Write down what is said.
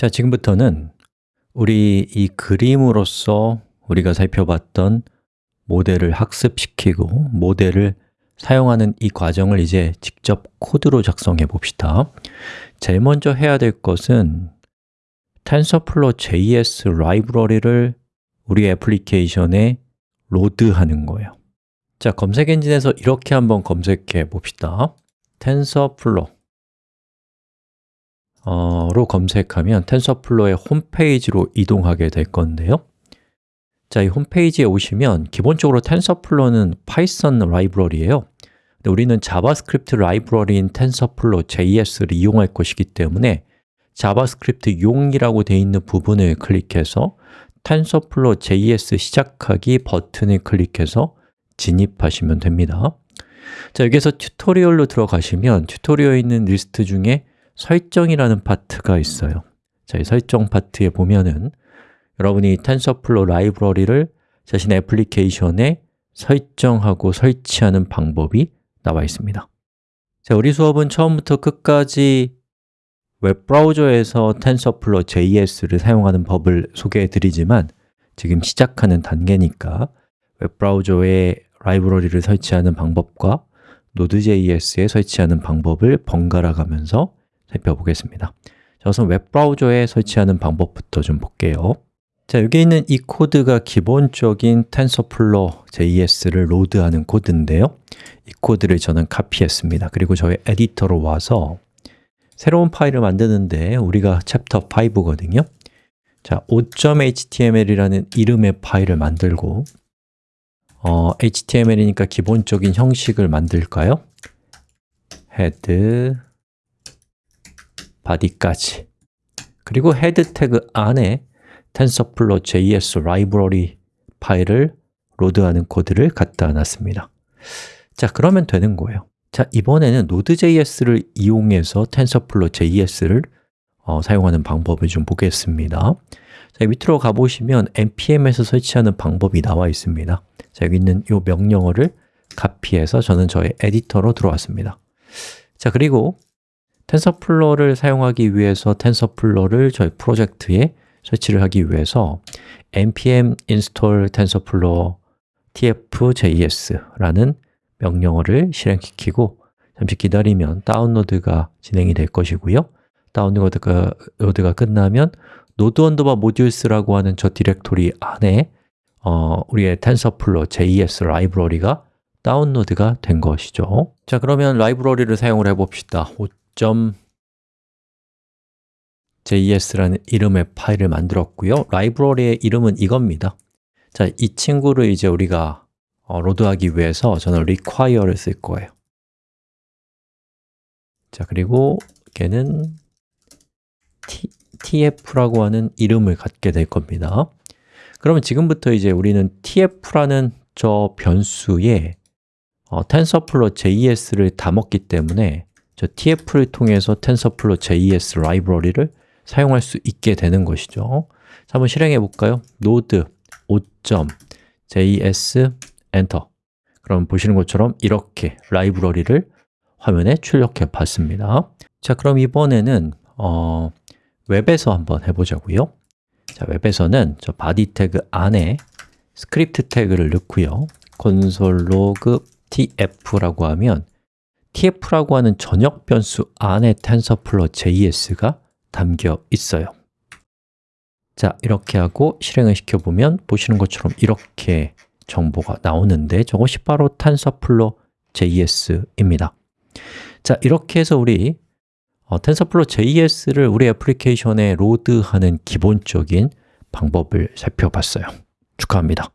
자, 지금부터는 우리 이 그림으로서 우리가 살펴봤던 모델을 학습시키고 모델을 사용하는 이 과정을 이제 직접 코드로 작성해 봅시다. 제일 먼저 해야 될 것은 TensorFlow JS 라이브러리를 우리 애플리케이션에 로드하는 거예요. 자, 검색 엔진에서 이렇게 한번 검색해 봅시다. TensorFlow 로 검색하면 TensorFlow의 홈페이지로 이동하게 될 건데요. 자, 이 홈페이지에 오시면 기본적으로 TensorFlow는 Python 라이브러리예요. 근데 우리는 JavaScript 라이브러리인 TensorFlow JS를 이용할 것이기 때문에 JavaScript 용이라고 되어 있는 부분을 클릭해서 TensorFlow JS 시작하기 버튼을 클릭해서 진입하시면 됩니다. 자, 여기서 tutorial로 들어가시면 tutorial에 있는 리스트 중에 설정이라는 파트가 있어요. 자, 이 설정 파트에 보면은 여러분이 TensorFlow 라이브러리를 자신의 애플리케이션에 설정하고 설치하는 방법이 나와 있습니다. 자, 우리 수업은 처음부터 끝까지 웹브라우저에서 TensorFlow JS를 사용하는 법을 소개해 드리지만 지금 시작하는 단계니까 웹브라우저에 라이브러리를 설치하는 방법과 Node.js에 설치하는 방법을 번갈아 가면서 살펴보겠습니다. 자, 우선 웹브라우저에 설치하는 방법부터 좀 볼게요. 자, 여기 있는 이 코드가 기본적인 TensorFlow JS를 load하는 코드인데요. 이 코드를 저는 카피했습니다. 그리고 저의 에디터로 와서 새로운 파일을 만드는데 우리가 챕터 5거든요. 자, 5.html이라는 이름의 파일을 만들고 어, HTML이니까 기본적인 형식을 만들까요? head, body까지. 그리고 head 태그 안에 TensorFlow JS 라이브러리 파일을 load하는 코드를 갖다 놨습니다. 자, 그러면 되는 거예요. 자, 이번에는 Node.js를 이용해서 TensorFlow JS를 어, 사용하는 방법을 좀 보겠습니다. 자, 밑으로 가보시면 npm에서 설치하는 방법이 나와 있습니다. 자, 여기 있는 이 명령어를 카피해서 저는 저의 에디터로 들어왔습니다. 자, 그리고 TensorFlow를 사용하기 위해서 TensorFlow를 저희 프로젝트에 설치를 하기 위해서 npm install tensorflow tf.js라는 명령어를 실행시키고 잠시 기다리면 다운로드가 진행이 될 것이고요. 다운로드가 load가 끝나면 node underbar modules라고 하는 저 디렉토리 안에 어, 우리의 TensorFlow JS 라이브러리가 다운로드가 된 것이죠. 자 그러면 라이브러리를 사용을 해봅시다 5.js라는 이름의 파일을 만들었고요. 라이브러리의 이름은 이겁니다. 자, 이 친구를 이제 우리가 어, 로드하기 위해서 저는 require를 쓸 거예요. 자, 그리고 걔는 t, tf라고 하는 이름을 갖게 될 겁니다. 그러면 지금부터 이제 우리는 tf라는 저 변수에 어, TensorFlow JS를 다 먹기 때문에 저 tf를 통해서 TensorFlow JS 라이브러리를 사용할 수 있게 되는 것이죠. 자, 한번 실행해 볼까요? node 5.js 엔터. 그럼 보시는 것처럼 이렇게 라이브러리를 화면에 출력해 봤습니다. 자, 그럼 이번에는 어, 웹에서 한번 해보자고요. 자, 웹에서는 저 body 태그 안에 스크립트 태그를 넣고요. console.log tf라고 하면 tf라고 하는 전역 변수 안에 TensorFlow JS가 담겨 있어요. 자, 이렇게 하고 실행을 시켜보면 보시는 것처럼 이렇게 정보가 나오는데 저것이 바로 TensorFlow JS입니다. 자, 이렇게 해서 우리 어, TensorFlow JS를 우리 애플리케이션에 로드하는 기본적인 방법을 살펴봤어요. 축하합니다